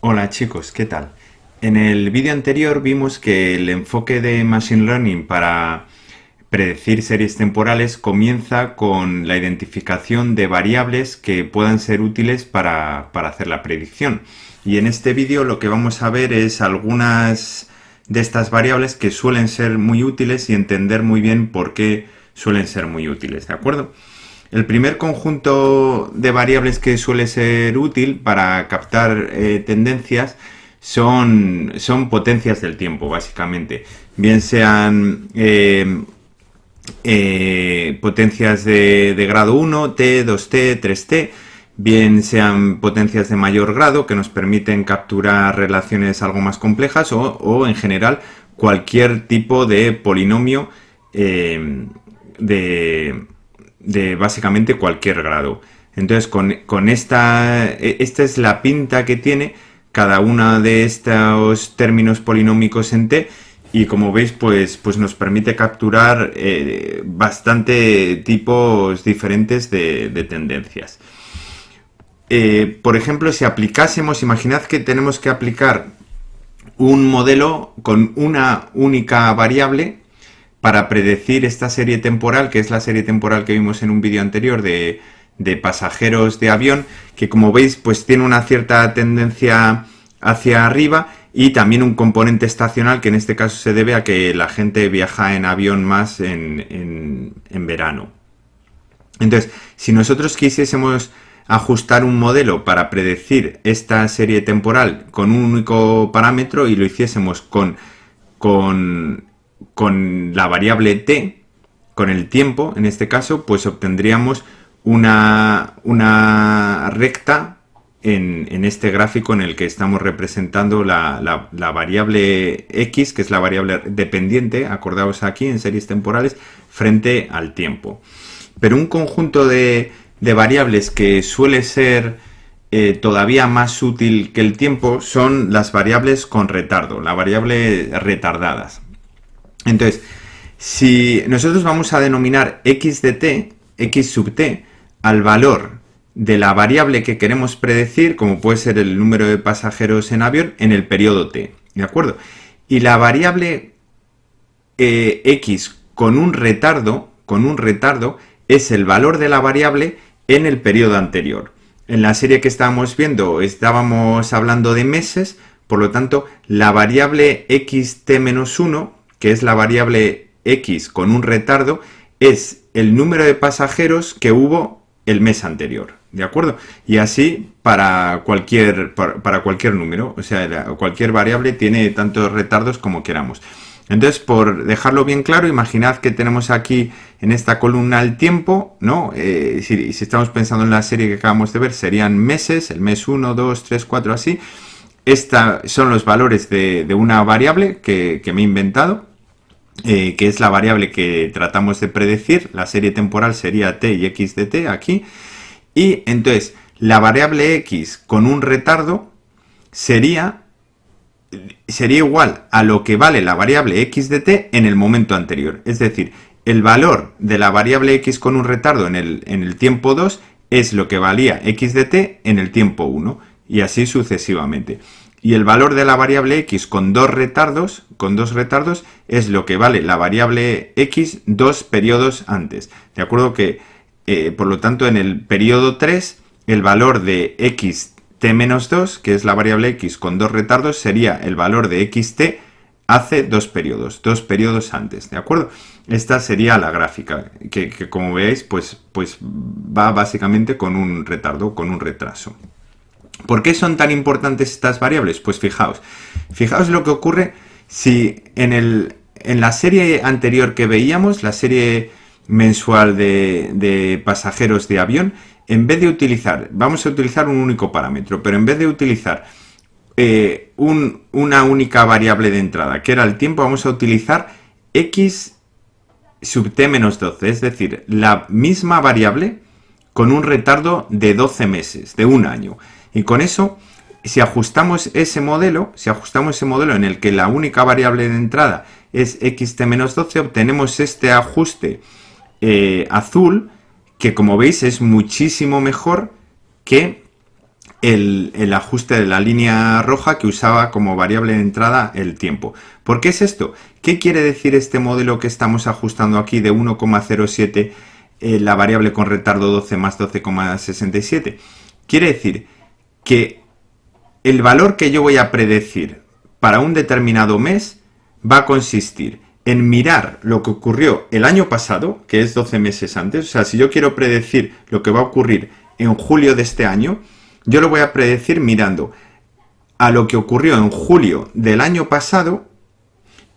Hola chicos, ¿qué tal? En el vídeo anterior vimos que el enfoque de Machine Learning para predecir series temporales comienza con la identificación de variables que puedan ser útiles para, hacer la predicción. Y en este vídeo lo que vamos a ver es algunas de estas variables que suelen ser muy útiles y entender muy bien por qué suelen ser muy útiles, ¿de acuerdo? El primer conjunto de variables que suele ser útil para captar eh, tendencias son, son, potencias del tiempo, básicamente. Bien sean eh, eh, potencias de, grado 1, T, 2T, 3T, bien sean potencias de mayor grado que nos permiten capturar relaciones algo más complejas o, en general cualquier tipo de polinomio de de básicamente cualquier grado. Entonces, con, esta, e, esta es la pinta que tiene cada uno de estos términos polinómicos en T y como veis, pues, pues nos permite capturar eh, bastante tipos diferentes de, tendencias. Eh, por ejemplo, si aplicásemos, imaginad que tenemos que aplicar un modelo con una única variable para predecir esta serie temporal, que es la serie temporal que vimos en un vídeo anterior de, pasajeros de avión, que como veis pues tiene una cierta tendencia hacia arriba y también un componente estacional que en este caso se debe a que la gente viaja en avión más en, en verano. Entonces, si nosotros quisiésemos ajustar un modelo para predecir esta serie temporal con un único parámetro y lo hiciésemos con, con con la variable t, con el tiempo, en este caso, pues obtendríamos una, una recta en, este gráfico en el que estamos representando la, variable x, que es la variable dependiente, acordaos aquí en series temporales, frente al tiempo. Pero un conjunto de, variables que suele ser eh, todavía más útil que el tiempo son las variables con retardo, la variable retardadas. Entonces, si nosotros vamos a denominar x de t, x sub t, al valor de la variable que queremos predecir, como puede ser el número de pasajeros en avión, en el periodo t, ¿de acuerdo? Y la variable eh, x con un retardo, con un retardo, es el valor de la variable en el periodo anterior. En la serie que estábamos viendo estábamos hablando de meses, por lo tanto, la variable xt-1 que es la variable x con un retardo, es el número de pasajeros que hubo el mes anterior, ¿de acuerdo? Y así para cualquier, para, cualquier número, o sea, cualquier variable tiene tantos retardos como queramos. Entonces, por dejarlo bien claro, imaginad que tenemos aquí en esta columna el tiempo, ¿no? Eh, si, estamos pensando en la serie que acabamos de ver, serían meses, el mes 1, 2, 3, 4, así. Estos son los valores de, una variable que me he inventado, eh, que es la variable que tratamos de predecir, la serie temporal sería t y x de t aquí, y entonces la variable x con un retardo sería, sería igual a lo que vale la variable x de t en el momento anterior, es decir, el valor de la variable x con un retardo en el, en el tiempo 2 es lo que valía x de t en el tiempo 1, y así sucesivamente y el valor de la variable x con dos retardos, con dos retardos es lo que vale la variable x dos periodos antes. De acuerdo que, eh, por lo tanto, en el periodo 3, el valor de x t menos 2, que es la variable x con dos retardos, sería el valor de xt hace dos periodos, dos periodos antes, ¿de acuerdo? Esta sería la gráfica, que, que como veis, pues, pues va básicamente con un retardo, con un retraso. ¿Por qué son tan importantes estas variables? Pues fijaos, fijaos lo que ocurre si en, el, en la serie anterior que veíamos, la serie mensual de, pasajeros de avión, en vez de utilizar, vamos a utilizar un único parámetro, pero en vez de utilizar eh, una única variable de entrada, que era el tiempo, vamos a utilizar x sub t menos 12, es decir, la misma variable con un retardo de 12 meses, de un año. Y con eso, si ajustamos ese modelo, si ajustamos ese modelo en el que la única variable de entrada es xt-12, obtenemos este ajuste eh, azul, que como veis es muchísimo mejor que el, ajuste de la línea roja que usaba como variable de entrada el tiempo. ¿Por qué es esto? ¿Qué quiere decir este modelo que estamos ajustando aquí de 1,07 eh, la variable con retardo 12 más 12,67? Quiere decir que el valor que yo voy a predecir para un determinado mes va a consistir en mirar lo que ocurrió el año pasado, que es 12 meses antes, o sea, si yo quiero predecir lo que va a ocurrir en julio de este año, yo lo voy a predecir mirando a lo que ocurrió en julio del año pasado,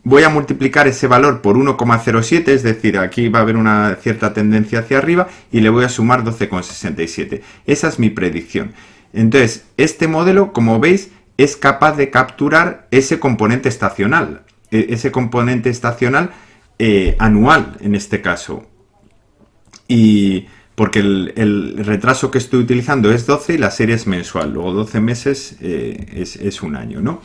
voy a multiplicar ese valor por 1,07, es decir, aquí va a haber una cierta tendencia hacia arriba, y le voy a sumar 12,67. Esa es mi predicción. Entonces, este modelo, como veis, es capaz de capturar ese componente estacional, e, ese componente estacional eh, anual en este caso. Y porque el, retraso que estoy utilizando es 12 y la serie es mensual, luego 12 meses eh, es, un año, ¿no?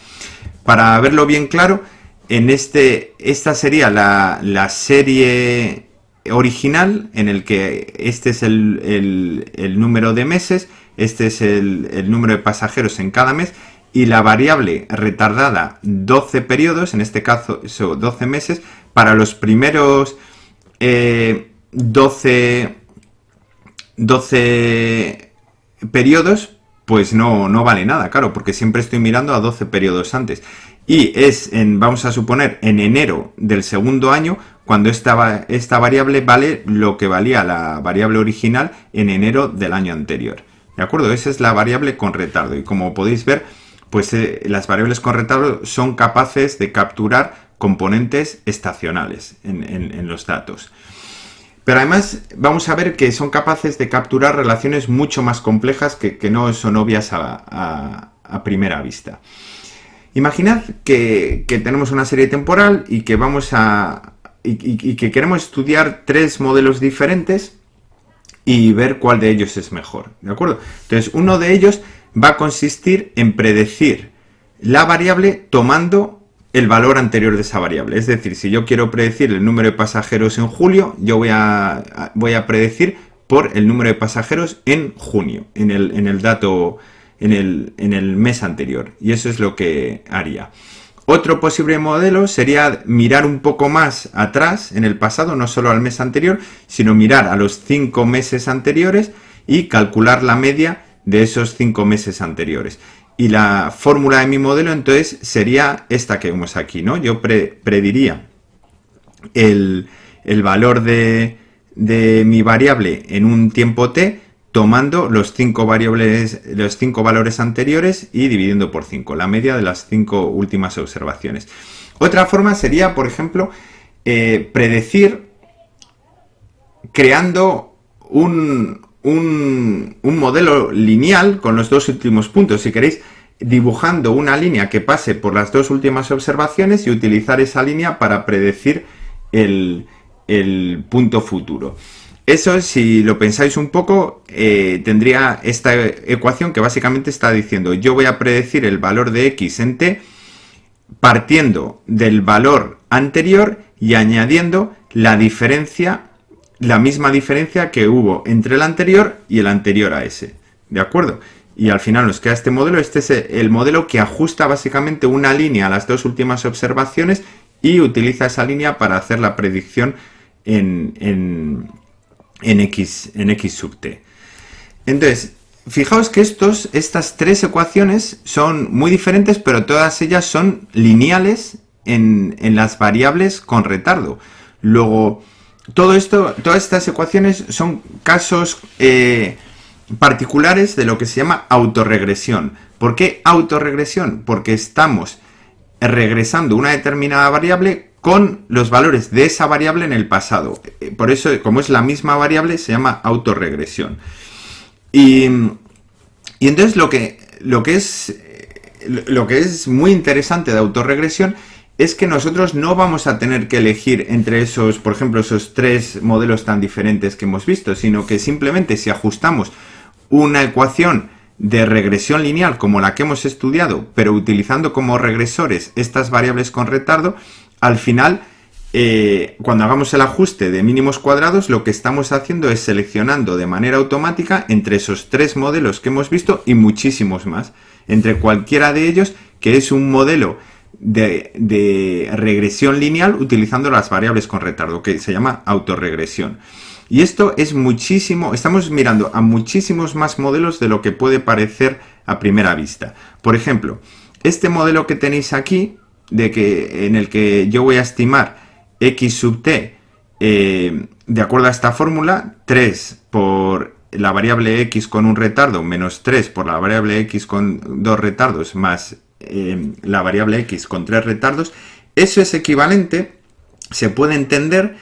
Para verlo bien claro, en este, esta sería la, serie original, en el que este es el, número de meses, este es el, número de pasajeros en cada mes, y la variable retardada 12 periodos, en este caso 12 meses, para los primeros 12 eh, 12 periodos, pues no, no vale nada, claro, porque siempre estoy mirando a 12 periodos antes. Y es, en, vamos a suponer, en enero del segundo año, cuando esta, esta variable vale lo que valía la variable original en enero del año anterior. ¿De acuerdo? Esa es la variable con retardo. Y como podéis ver, pues eh, las variables con retardo son capaces de capturar componentes estacionales en los datos. Pero además vamos a ver que son capaces de capturar relaciones mucho más complejas que, no son obvias a, primera vista. Imaginad que, tenemos una serie temporal y que vamos a. Y, que queremos estudiar tres modelos diferentes y ver cuál de ellos es mejor. ¿De acuerdo? Entonces, uno de ellos va a consistir en predecir la variable tomando el valor anterior de esa variable. Es decir, si yo quiero predecir el número de pasajeros en julio, yo voy a, voy a predecir por el número de pasajeros en junio, en el, en el dato, en el, en el mes anterior. Y eso es lo que haría. Otro posible modelo sería mirar un poco más atrás en el pasado, no solo al mes anterior, sino mirar a los cinco meses anteriores y calcular la media de esos cinco meses anteriores. Y la fórmula de mi modelo entonces sería esta que vemos aquí, ¿no? Yo prediría el, valor de, mi variable en un tiempo t tomando los cinco variables, los cinco valores anteriores y dividiendo por 5, la media de las cinco últimas observaciones. Otra forma sería, por ejemplo, eh, predecir creando un, un, modelo lineal con los dos últimos puntos, si queréis, dibujando una línea que pase por las dos últimas observaciones y utilizar esa línea para predecir el, punto futuro. Eso, si lo pensáis un poco, eh, tendría esta ecuación que básicamente está diciendo yo voy a predecir el valor de x en t partiendo del valor anterior y añadiendo la diferencia la misma diferencia que hubo entre el anterior y el anterior a ese. ¿De acuerdo? Y al final nos queda este modelo. Este es el modelo que ajusta básicamente una línea a las dos últimas observaciones y utiliza esa línea para hacer la predicción en, en, X, en X sub t. Entonces, fijaos que estos, estas tres ecuaciones son muy diferentes, pero todas ellas son lineales en, en las variables con retardo. Luego, todo esto, todas estas ecuaciones son casos eh, particulares de lo que se llama autorregresión. ¿Por qué autorregresión? Porque estamos regresando una determinada variable con los valores de esa variable en el pasado. Eh, por eso, como es la misma variable, se llama autorregresión. Y, y entonces lo que, lo, que es, lo que es muy interesante de autorregresión es que nosotros no vamos a tener que elegir entre esos, por ejemplo, esos tres modelos tan diferentes que hemos visto, sino que simplemente si ajustamos una ecuación de regresión lineal como la que hemos estudiado, pero utilizando como regresores estas variables con retardo, al final eh, cuando hagamos el ajuste de mínimos cuadrados, lo que estamos haciendo es seleccionando de manera automática entre esos tres modelos que hemos visto y muchísimos más. Entre cualquiera de ellos, que es un modelo de, de regresión lineal utilizando las variables con retardo, que se llama autorregresión. Y esto es muchísimo, estamos mirando a muchísimos más modelos de lo que puede parecer a primera vista. Por ejemplo, este modelo que tenéis aquí, de que, en el que yo voy a estimar x sub t eh, de acuerdo a esta fórmula, 3 por la variable x con un retardo menos 3 por la variable x con dos retardos más eh, la variable x con tres retardos, eso es equivalente, se puede entender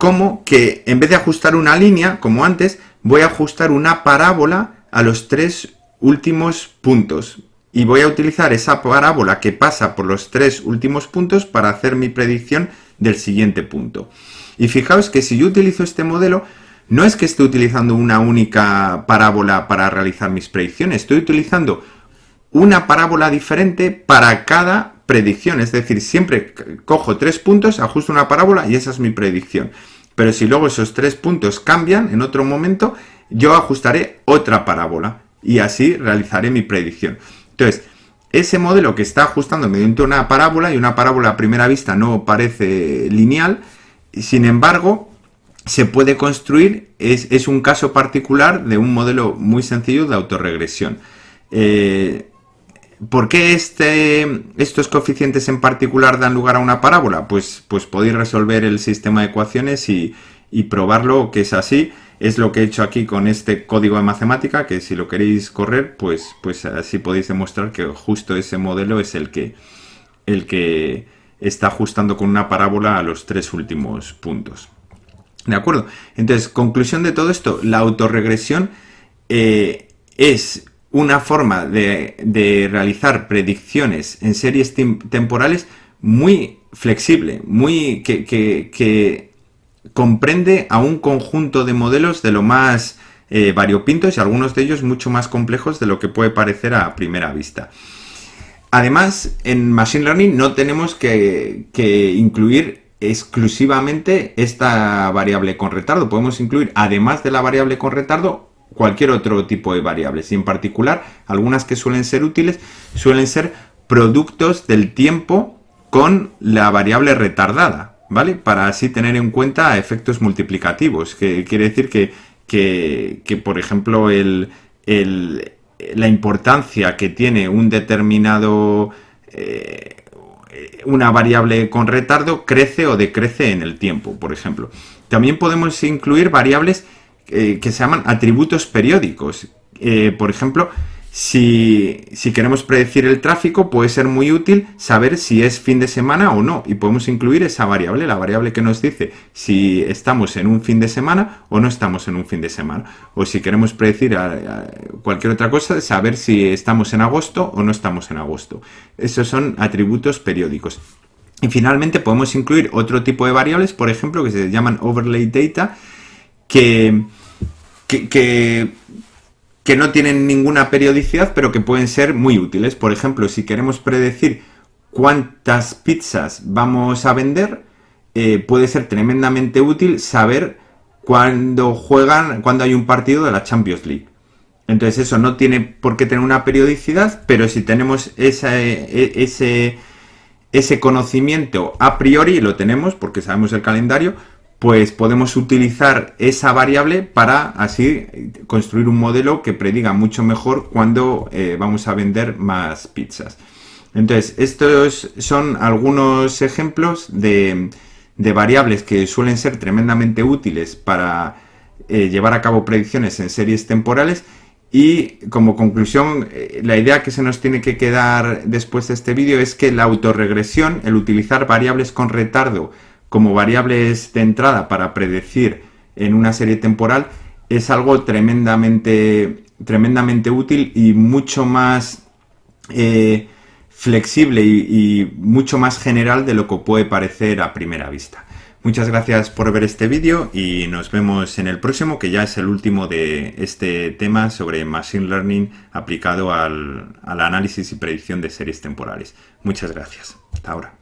como que en vez de ajustar una línea, como antes, voy a ajustar una parábola a los tres últimos puntos. Y voy a utilizar esa parábola que pasa por los tres últimos puntos para hacer mi predicción del siguiente punto. Y fijaos que si yo utilizo este modelo, no es que esté utilizando una única parábola para realizar mis predicciones, estoy utilizando una parábola diferente para cada predicción, es decir, siempre cojo tres puntos, ajusto una parábola y esa es mi predicción. Pero si luego esos tres puntos cambian en otro momento, yo ajustaré otra parábola y así realizaré mi predicción. Entonces, ese modelo que está ajustando mediante una parábola, y una parábola a primera vista no parece lineal, sin embargo, se puede construir, es, un caso particular de un modelo muy sencillo de autorregresión. Eh, ¿Por qué este, estos coeficientes en particular dan lugar a una parábola? Pues, pues podéis resolver el sistema de ecuaciones y, probarlo que es así. Es lo que he hecho aquí con este código de matemática, que si lo queréis correr, pues, pues así podéis demostrar que justo ese modelo es el que, el que está ajustando con una parábola a los tres últimos puntos. ¿De acuerdo? Entonces, conclusión de todo esto, la autorregresión eh, es una forma de, realizar predicciones en series temporales muy flexible, muy que, comprende a un conjunto de modelos de lo más eh, variopintos y algunos de ellos mucho más complejos de lo que puede parecer a primera vista. Además, en Machine Learning no tenemos que, que incluir exclusivamente esta variable con retardo. Podemos incluir, además de la variable con retardo, cualquier otro tipo de variables y en particular algunas que suelen ser útiles suelen ser productos del tiempo con la variable retardada, ¿vale? Para así tener en cuenta efectos multiplicativos, que quiere decir que, que, por ejemplo, el, la importancia que tiene un determinado... Eh, una variable con retardo crece o decrece en el tiempo, por ejemplo. También podemos incluir variables eh, que se llaman atributos periódicos. Eh, por ejemplo, si, queremos predecir el tráfico, puede ser muy útil saber si es fin de semana o no. Y podemos incluir esa variable, la variable que nos dice si estamos en un fin de semana o no estamos en un fin de semana. O si queremos predecir cualquier otra cosa, saber si estamos en agosto o no estamos en agosto. Esos son atributos periódicos. Y finalmente podemos incluir otro tipo de variables, por ejemplo, que se llaman overlay data, que que, que, no tienen ninguna periodicidad, pero que pueden ser muy útiles. Por ejemplo, si queremos predecir cuántas pizzas vamos a vender, eh, puede ser tremendamente útil saber cuándo juegan, cuándo hay un partido de la Champions League. Entonces eso no tiene por qué tener una periodicidad, pero si tenemos e, ese, ese conocimiento a priori, lo tenemos porque sabemos el calendario, pues podemos utilizar esa variable para así construir un modelo que prediga mucho mejor cuando eh, vamos a vender más pizzas. Entonces, estos son algunos ejemplos de, variables que suelen ser tremendamente útiles para eh, llevar a cabo predicciones en series temporales y como conclusión, eh, la idea que se nos tiene que quedar después de este vídeo es que la autorregresión, el utilizar variables con retardo como variables de entrada para predecir en una serie temporal es algo tremendamente, tremendamente útil y mucho más eh, flexible y, mucho más general de lo que puede parecer a primera vista. Muchas gracias por ver este vídeo y nos vemos en el próximo, que ya es el último de este tema sobre Machine Learning aplicado al análisis y predicción de series temporales. Muchas gracias. Hasta ahora.